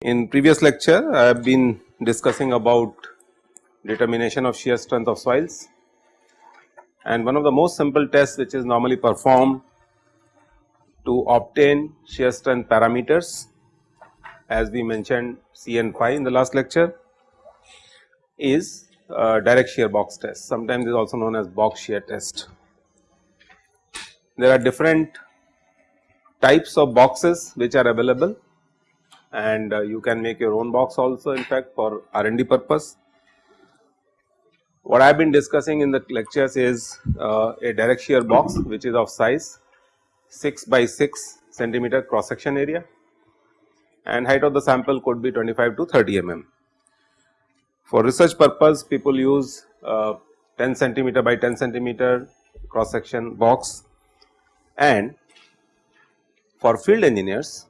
In previous lecture, I have been discussing about determination of shear strength of soils. And one of the most simple tests which is normally performed to obtain shear strength parameters as we mentioned C and phi in the last lecture is direct shear box test sometimes is also known as box shear test. There are different types of boxes which are available and uh, you can make your own box also in fact for R and D purpose. What I have been discussing in the lectures is uh, a direct shear box which is of size 6 by 6 centimeter cross section area and height of the sample could be 25 to 30 mm. For research purpose people use uh, 10 centimeter by 10 centimeter cross section box and for field engineers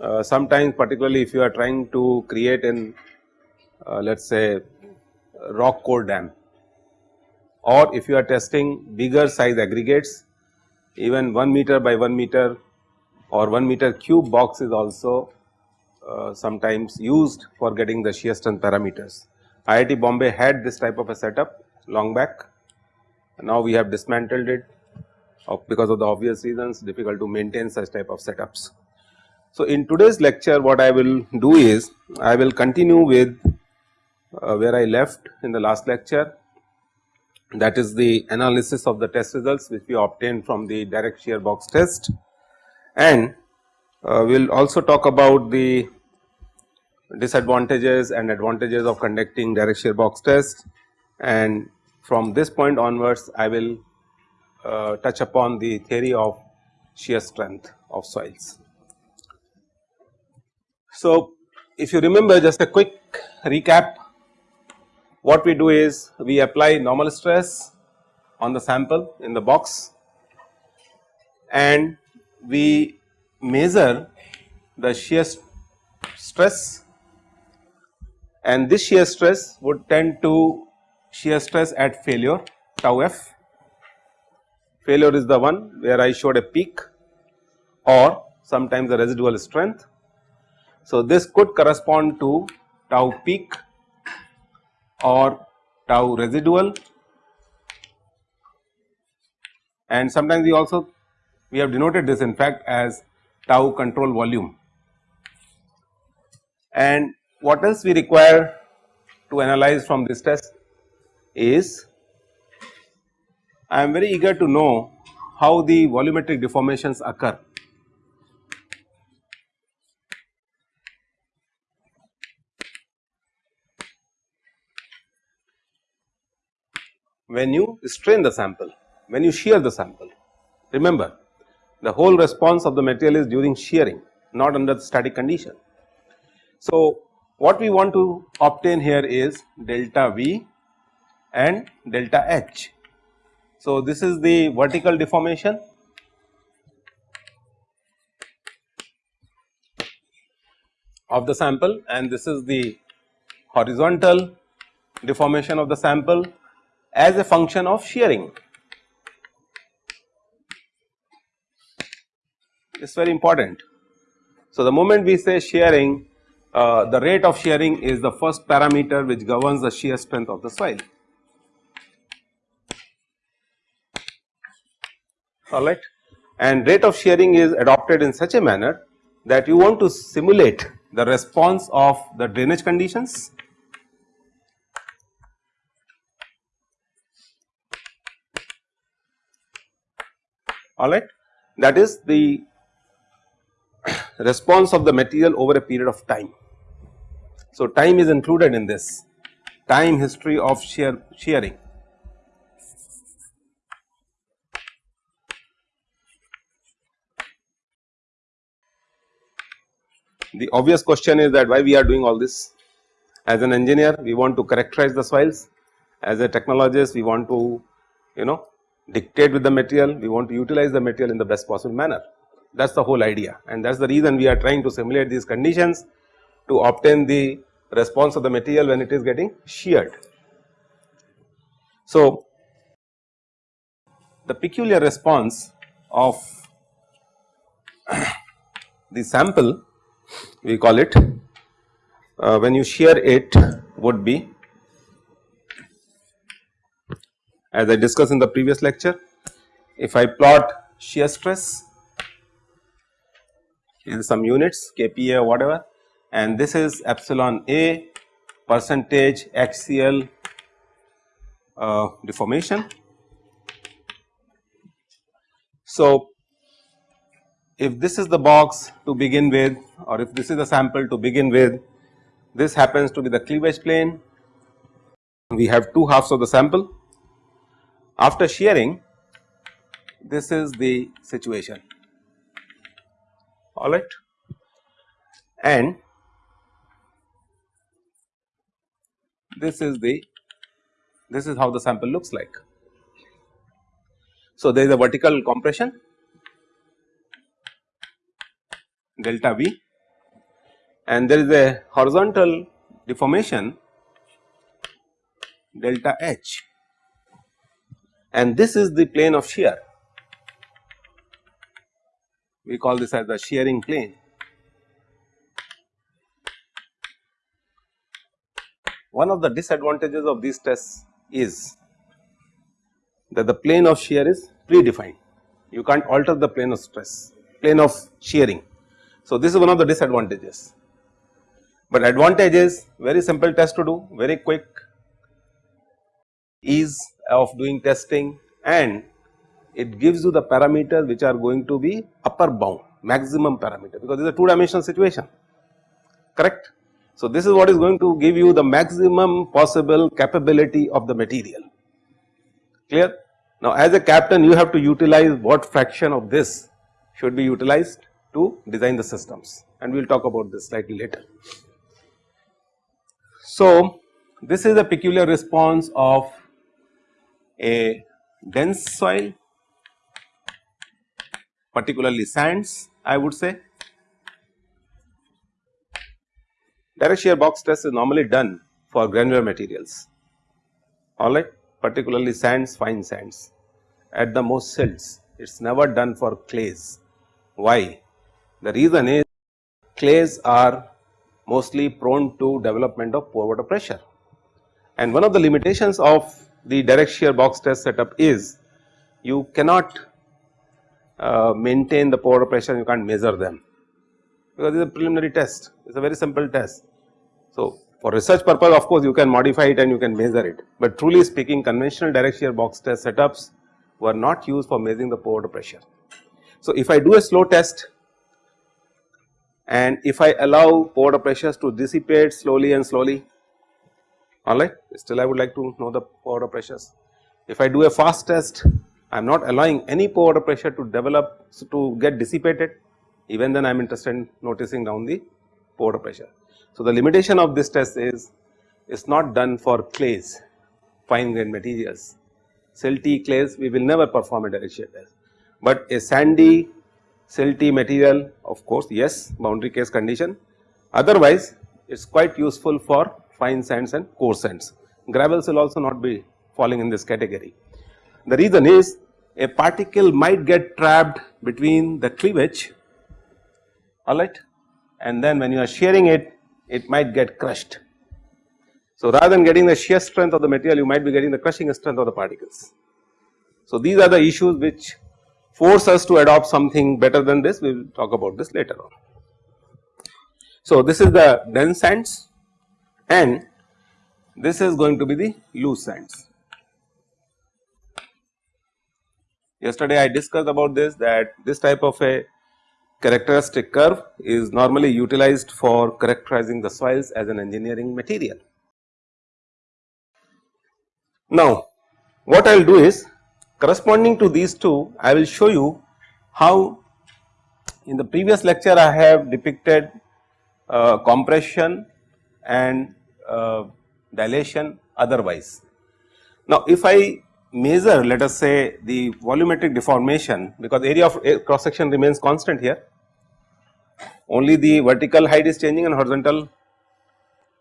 uh, sometimes particularly if you are trying to create an uh, let us say rock core dam or if you are testing bigger size aggregates even 1 meter by 1 meter or 1 meter cube box is also uh, sometimes used for getting the shear strength parameters. IIT Bombay had this type of a setup long back now we have dismantled it because of the obvious reasons difficult to maintain such type of setups. So, in today's lecture what I will do is I will continue with uh, where I left in the last lecture that is the analysis of the test results which we obtained from the direct shear box test and uh, we will also talk about the disadvantages and advantages of conducting direct shear box test and from this point onwards I will uh, touch upon the theory of shear strength of soils. So, if you remember just a quick recap what we do is we apply normal stress on the sample in the box and we measure the shear stress and this shear stress would tend to shear stress at failure tau f. Failure is the one where I showed a peak or sometimes the residual strength so, this could correspond to tau peak or tau residual and sometimes we also we have denoted this in fact as tau control volume. And what else we require to analyze from this test is I am very eager to know how the volumetric deformations occur when you strain the sample, when you shear the sample. Remember the whole response of the material is during shearing not under the static condition. So, what we want to obtain here is delta V and delta H. So, this is the vertical deformation of the sample and this is the horizontal deformation of the sample as a function of shearing. It is very important. So, the moment we say shearing uh, the rate of shearing is the first parameter which governs the shear strength of the soil. Alright? And rate of shearing is adopted in such a manner that you want to simulate the response of the drainage conditions. Alright? That is the response of the material over a period of time. So, time is included in this time history of shear shearing. The obvious question is that why we are doing all this as an engineer we want to characterize the soils as a technologist we want to you know dictate with the material, we want to utilize the material in the best possible manner. That is the whole idea and that is the reason we are trying to simulate these conditions to obtain the response of the material when it is getting sheared. So, the peculiar response of the sample we call it uh, when you shear it would be as I discussed in the previous lecture if I plot shear stress in some units kPa or whatever. And this is epsilon A percentage axial uh, deformation. So, if this is the box to begin with or if this is the sample to begin with this happens to be the cleavage plane. We have two halves of the sample. After shearing this is the situation alright and this is the this is how the sample looks like. So, there is a vertical compression delta V and there is a horizontal deformation delta H and this is the plane of shear. We call this as the shearing plane. One of the disadvantages of these tests is that the plane of shear is predefined. You can't alter the plane of stress, plane of shearing. So, this is one of the disadvantages, but advantage is very simple test to do, very quick, ease of doing testing and it gives you the parameters which are going to be upper bound maximum parameter because it is a two dimensional situation correct. So, this is what is going to give you the maximum possible capability of the material clear. Now, as a captain you have to utilize what fraction of this should be utilized to design the systems and we will talk about this slightly later. So, this is a peculiar response of a dense soil particularly sands I would say. Direct shear box test is normally done for granular materials alright particularly sands fine sands at the most silts it is never done for clays. Why? The reason is clays are mostly prone to development of pore water pressure and one of the limitations of the direct shear box test setup is you cannot uh, maintain the pore pressure you can't measure them because it is a preliminary test it is a very simple test. So, for research purpose of course you can modify it and you can measure it, but truly speaking conventional direct shear box test setups were not used for measuring the pore pressure. So, if I do a slow test and if I allow pore pressures to dissipate slowly and slowly alright still I would like to know the pore pressures. If I do a fast test I am not allowing any pore water pressure to develop so to get dissipated even then I am interested in noticing down the pore water pressure. So, the limitation of this test is it is not done for clays fine grained materials silty clays we will never perform a direct shear test, but a sandy silty material of course yes boundary case condition otherwise it is quite useful for fine sands and coarse sands. Gravels will also not be falling in this category. The reason is a particle might get trapped between the cleavage alright and then when you are shearing it, it might get crushed. So, rather than getting the shear strength of the material you might be getting the crushing strength of the particles. So, these are the issues which force us to adopt something better than this we will talk about this later on. So, this is the dense sands and this is going to be the loose sands. Yesterday I discussed about this that this type of a characteristic curve is normally utilized for characterizing the soils as an engineering material. Now what I will do is corresponding to these two I will show you how in the previous lecture I have depicted uh, compression and uh, dilation otherwise. Now, if I measure let us say the volumetric deformation because area of eh, cross section remains constant here only the vertical height is changing and horizontal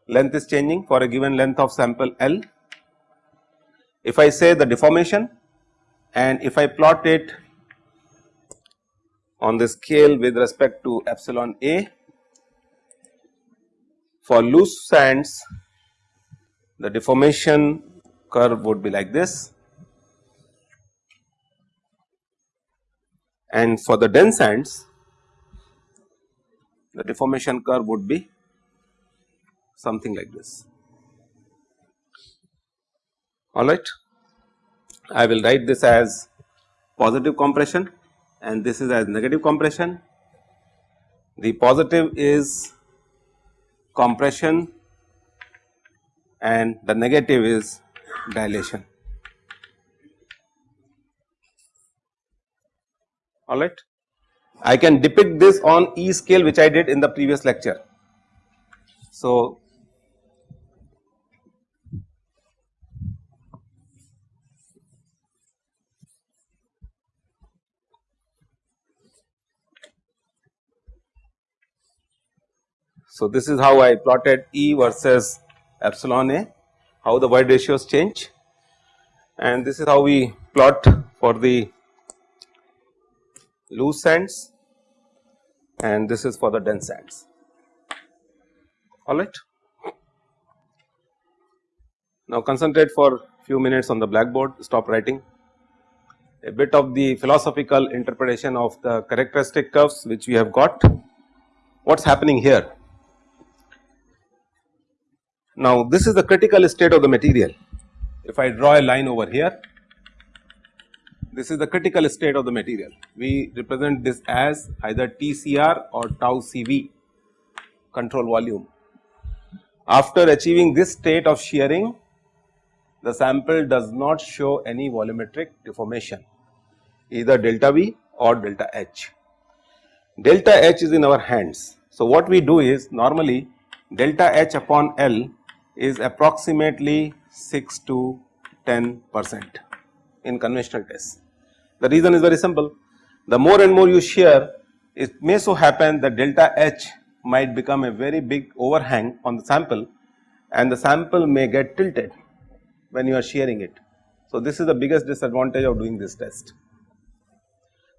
length is changing for a given length of sample L. If I say the deformation and if I plot it on the scale with respect to epsilon A for loose sands the deformation curve would be like this and for the dense sands the deformation curve would be something like this. Alright. I will write this as positive compression and this is as negative compression. The positive is compression and the negative is dilation. Alright. I can depict this on E scale which I did in the previous lecture. So, So, this is how I plotted E versus epsilon A, how the void ratios change and this is how we plot for the loose sands and this is for the dense sands alright. Now concentrate for a few minutes on the blackboard stop writing a bit of the philosophical interpretation of the characteristic curves which we have got what is happening here now this is the critical state of the material. If I draw a line over here, this is the critical state of the material. We represent this as either TCR or tau CV control volume. After achieving this state of shearing, the sample does not show any volumetric deformation either delta V or delta H. Delta H is in our hands. So, what we do is normally delta H upon L is approximately 6 to 10 percent in conventional tests. The reason is very simple the more and more you shear it may so happen that delta H might become a very big overhang on the sample and the sample may get tilted when you are shearing it. So, this is the biggest disadvantage of doing this test.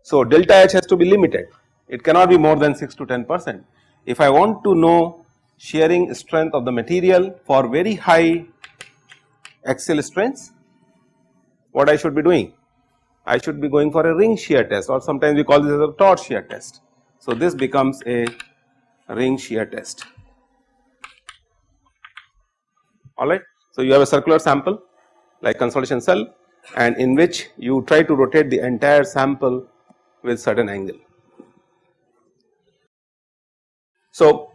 So, delta H has to be limited it cannot be more than 6 to 10 percent. If I want to know shearing strength of the material for very high axial strengths, what I should be doing? I should be going for a ring shear test or sometimes we call this as a torch shear test. So, this becomes a ring shear test alright. So, you have a circular sample like consolidation cell and in which you try to rotate the entire sample with certain angle. So,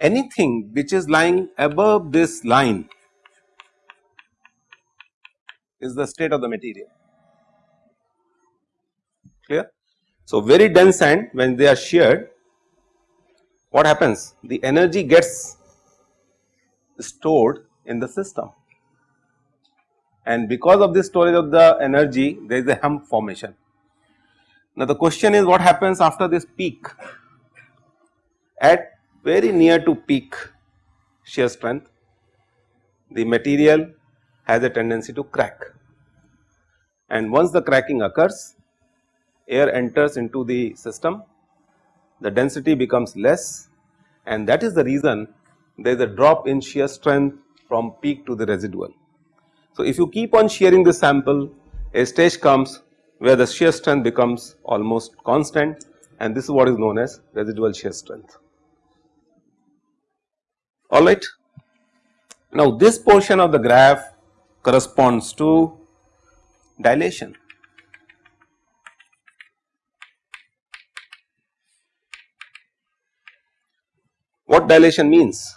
anything which is lying above this line is the state of the material clear. So, very dense sand when they are sheared what happens the energy gets stored in the system and because of this storage of the energy there is a hump formation. Now, the question is what happens after this peak at very near to peak shear strength, the material has a tendency to crack. And once the cracking occurs, air enters into the system, the density becomes less and that is the reason there is a drop in shear strength from peak to the residual. So, if you keep on shearing the sample, a stage comes where the shear strength becomes almost constant and this is what is known as residual shear strength alright. Now this portion of the graph corresponds to dilation. What dilation means?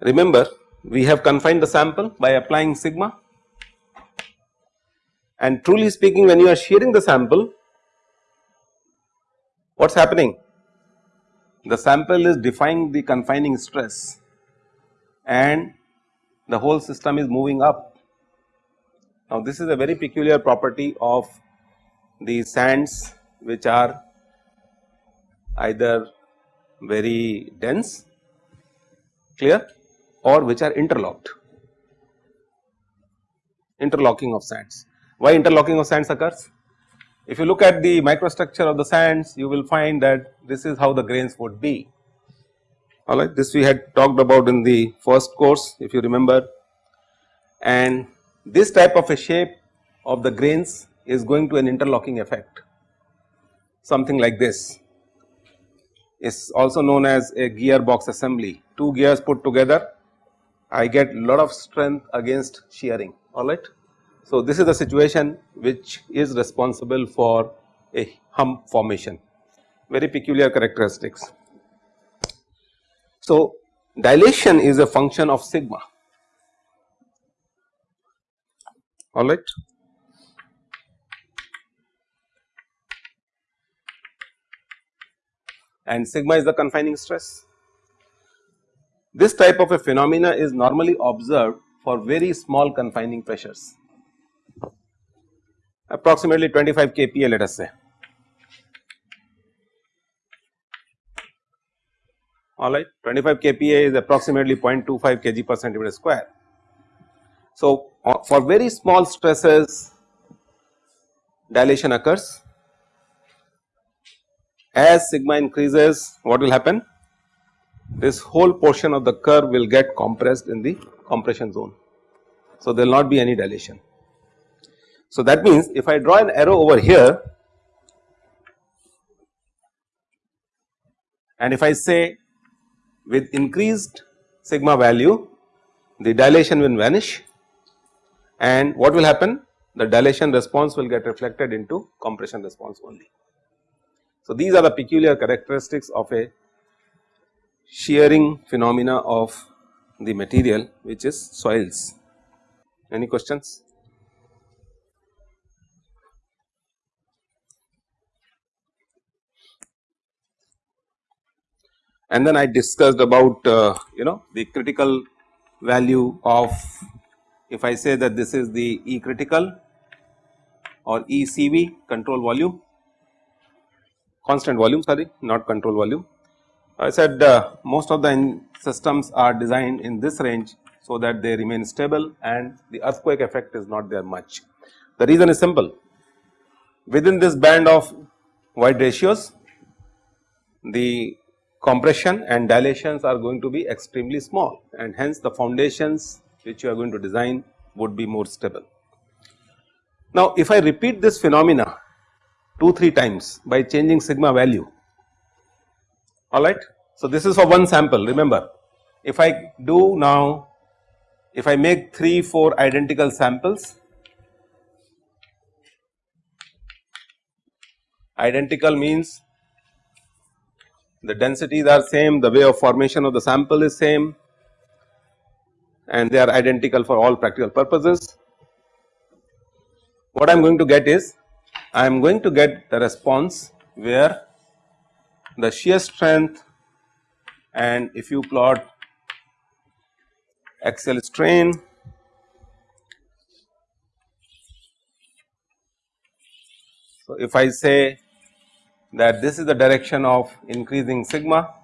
Remember we have confined the sample by applying sigma and truly speaking when you are shearing the sample what is happening? the sample is defying the confining stress and the whole system is moving up. Now this is a very peculiar property of the sands which are either very dense clear or which are interlocked interlocking of sands. Why interlocking of sands occurs? If you look at the microstructure of the sands you will find that this is how the grains would be alright this we had talked about in the first course if you remember and this type of a shape of the grains is going to an interlocking effect something like this is also known as a gearbox assembly. Two gears put together I get lot of strength against shearing alright. So, this is the situation which is responsible for a hump formation very peculiar characteristics. So, dilation is a function of sigma alright. and sigma is the confining stress. This type of a phenomena is normally observed for very small confining pressures approximately 25 kPa let us say. Alright 25 kPa is approximately 0.25 kg per centimeter square. So, uh, for very small stresses dilation occurs as sigma increases what will happen? This whole portion of the curve will get compressed in the compression zone. So, there will not be any dilation. So, that means if I draw an arrow over here and if I say with increased sigma value the dilation will vanish and what will happen? The dilation response will get reflected into compression response only. So, these are the peculiar characteristics of a shearing phenomena of the material which is soils. Any questions? And then I discussed about uh, you know the critical value of if I say that this is the E critical or ECV control volume constant volume sorry not control volume. I said uh, most of the systems are designed in this range so that they remain stable and the earthquake effect is not there much. The reason is simple within this band of void ratios the compression and dilations are going to be extremely small and hence the foundations which you are going to design would be more stable. Now if I repeat this phenomena 2 3 times by changing sigma value alright. So, this is for one sample remember if I do now if I make 3 4 identical samples identical means the densities are same the way of formation of the sample is same and they are identical for all practical purposes. What I am going to get is I am going to get the response where the shear strength and if you plot axial strain So, if I say that this is the direction of increasing sigma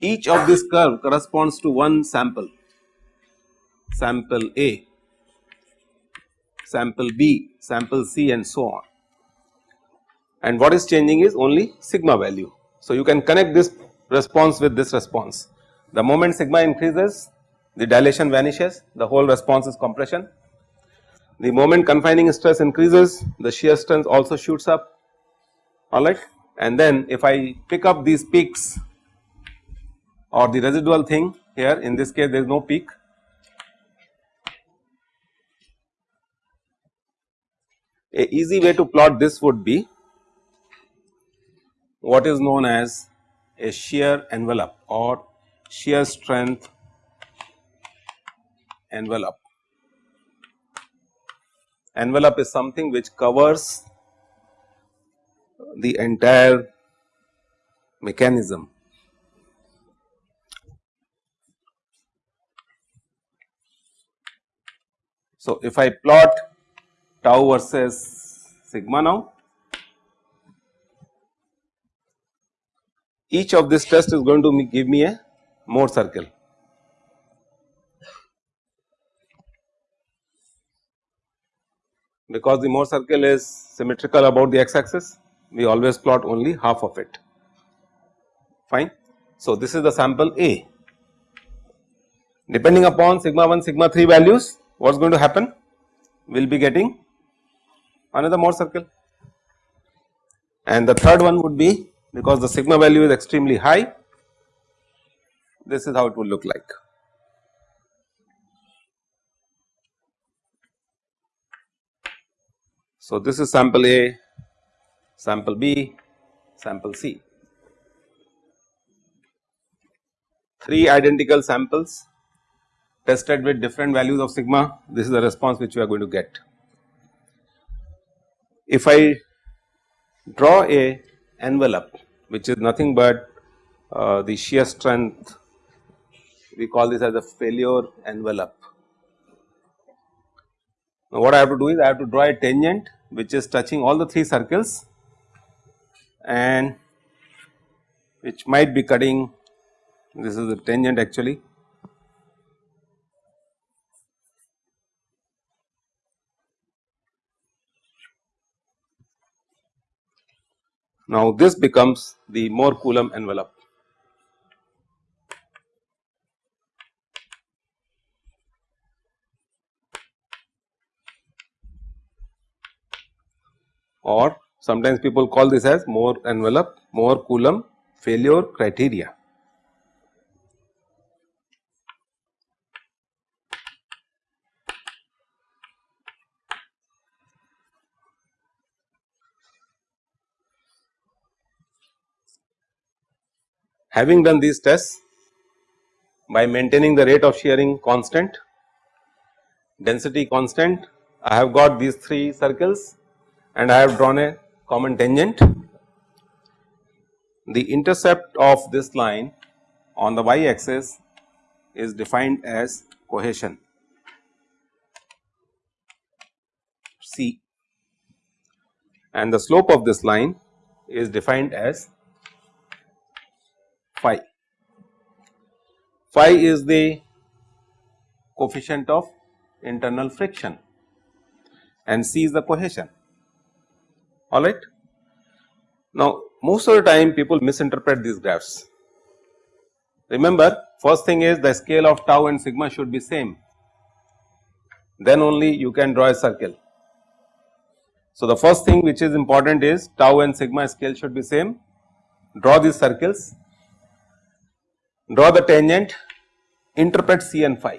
each of this curve corresponds to one sample sample A, sample B, sample C and so on and what is changing is only sigma value. So, you can connect this response with this response. The moment sigma increases the dilation vanishes the whole response is compression. The moment confining stress increases the shear strength also shoots up. Alright? And then if I pick up these peaks or the residual thing here in this case there is no peak. A easy way to plot this would be what is known as a shear envelope or shear strength envelope envelope is something which covers the entire mechanism. So, if I plot tau versus sigma now, each of this test is going to give me a Mohr circle. Because the Mohr circle is symmetrical about the x axis, we always plot only half of it fine. So, this is the sample A. Depending upon sigma 1 sigma 3 values what is going to happen we will be getting another Mohr circle and the third one would be because the sigma value is extremely high this is how it will look like. So, this is sample A, sample B, sample C. Three identical samples tested with different values of sigma, this is the response which we are going to get. If I draw a envelope which is nothing but uh, the shear strength we call this as a failure envelope. Now, what I have to do is I have to draw a tangent which is touching all the 3 circles and which might be cutting this is the tangent actually. Now, this becomes the Mohr Coulomb envelope. Or sometimes people call this as Mohr envelope, Mohr Coulomb failure criteria. Having done these tests by maintaining the rate of shearing constant, density constant, I have got these 3 circles and I have drawn a common tangent. The intercept of this line on the y axis is defined as cohesion C and the slope of this line is defined as phi. Phi is the coefficient of internal friction and C is the cohesion alright. Now most of the time people misinterpret these graphs. Remember first thing is the scale of tau and sigma should be same then only you can draw a circle. So the first thing which is important is tau and sigma scale should be same draw these circles draw the tangent interpret c and phi.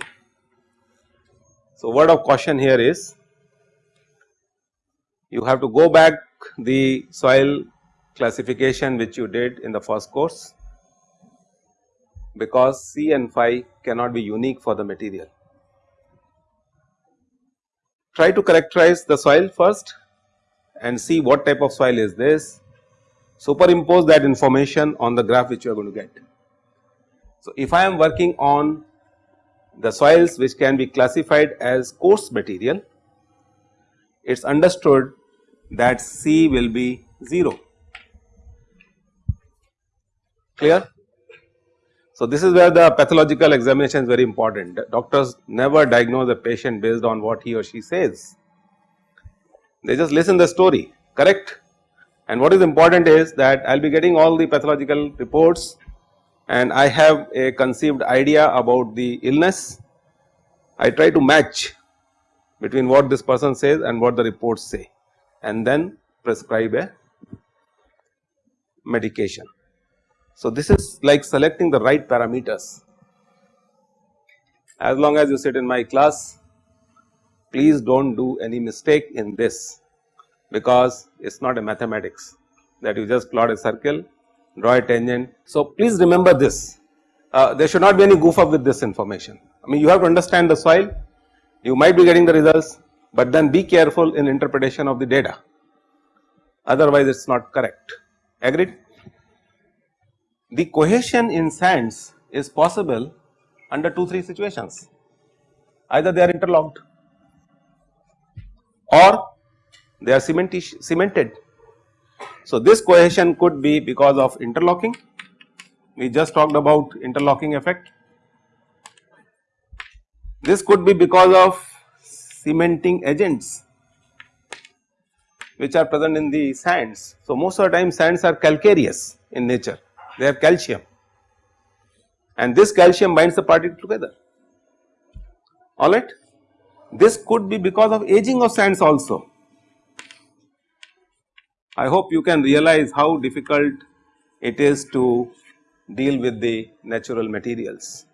So word of caution here is you have to go back the soil classification which you did in the first course because C and phi cannot be unique for the material. Try to characterize the soil first and see what type of soil is this, superimpose that information on the graph which you are going to get. So, if I am working on the soils which can be classified as coarse material, it is understood that C will be 0 clear. So, this is where the pathological examination is very important. Doctors never diagnose a patient based on what he or she says. They just listen the story correct? And what is important is that I will be getting all the pathological reports and I have a conceived idea about the illness. I try to match between what this person says and what the reports say and then prescribe a medication. So, this is like selecting the right parameters. As long as you sit in my class, please do not do any mistake in this because it is not a mathematics that you just plot a circle, draw a tangent. So, please remember this, uh, there should not be any goof up with this information. I mean you have to understand the soil, you might be getting the results, but then be careful in interpretation of the data otherwise it is not correct agreed. The cohesion in sands is possible under 2 3 situations either they are interlocked or they are cemented. So, this cohesion could be because of interlocking, we just talked about interlocking effect. This could be because of cementing agents which are present in the sands. So, most of the time sands are calcareous in nature, they have calcium and this calcium binds the particle together alright. This could be because of aging of sands also. I hope you can realize how difficult it is to deal with the natural materials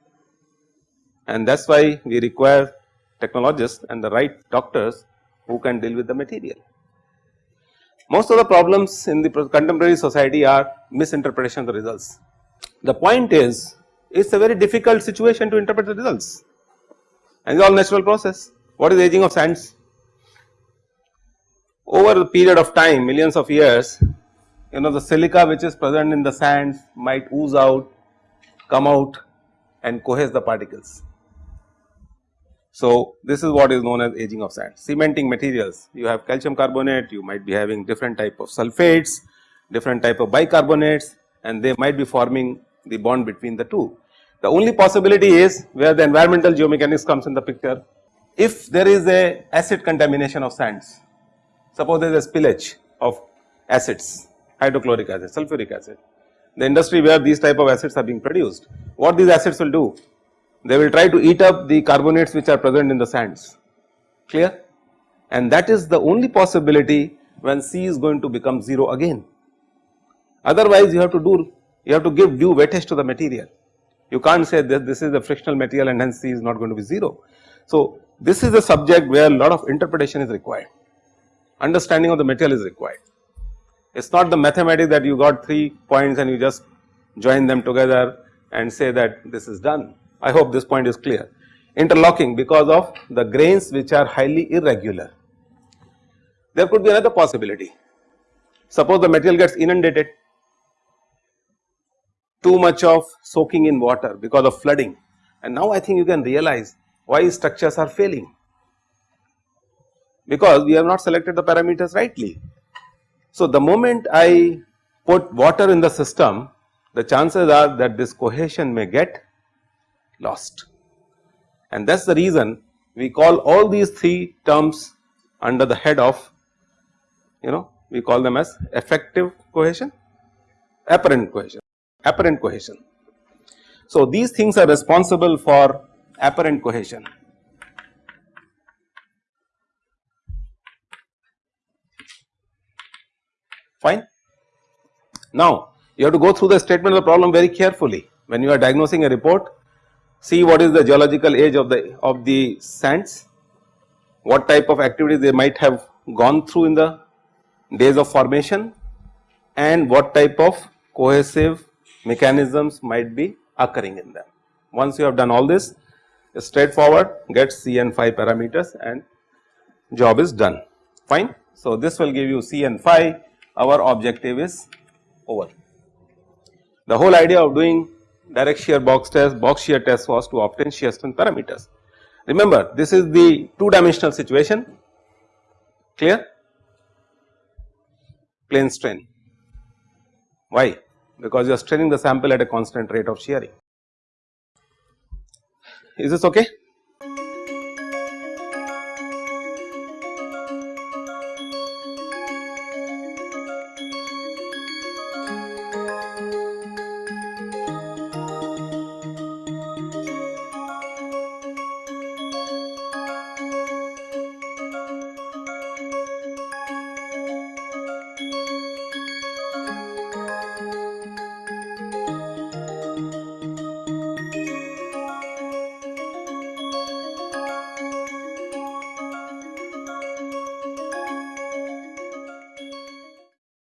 and that is why we require technologists and the right doctors who can deal with the material. Most of the problems in the contemporary society are misinterpretation of the results. The point is it is a very difficult situation to interpret the results and it is all natural process. What is aging of sands? Over the period of time millions of years you know the silica which is present in the sands might ooze out, come out and cohese the particles. So, this is what is known as aging of sand. Cementing materials, you have calcium carbonate, you might be having different type of sulfates, different type of bicarbonates and they might be forming the bond between the two. The only possibility is where the environmental geomechanics comes in the picture. If there is a acid contamination of sands, suppose there is a spillage of acids, hydrochloric acid, sulfuric acid, the industry where these type of acids are being produced, what these acids will do? They will try to eat up the carbonates which are present in the sands clear and that is the only possibility when C is going to become 0 again. Otherwise you have to do you have to give due weightage to the material you can't say that this is a frictional material and hence C is not going to be 0. So this is a subject where a lot of interpretation is required understanding of the material is required. It is not the mathematics that you got 3 points and you just join them together and say that this is done I hope this point is clear. Interlocking because of the grains which are highly irregular. There could be another possibility. Suppose the material gets inundated, too much of soaking in water because of flooding and now I think you can realize why structures are failing because we have not selected the parameters rightly. So, the moment I put water in the system the chances are that this cohesion may get lost and that is the reason we call all these three terms under the head of you know we call them as effective cohesion, apparent cohesion, apparent cohesion. So, these things are responsible for apparent cohesion. Fine. Now, you have to go through the statement of the problem very carefully when you are diagnosing a report see what is the geological age of the of the sands, what type of activities they might have gone through in the days of formation and what type of cohesive mechanisms might be occurring in them. Once you have done all this straightforward get C and phi parameters and job is done fine. So, this will give you C and phi our objective is over. The whole idea of doing direct shear box test, box shear test was to obtain shear strength parameters. Remember this is the two dimensional situation. Clear? Plane strain. Why? Because you are straining the sample at a constant rate of shearing. Is this okay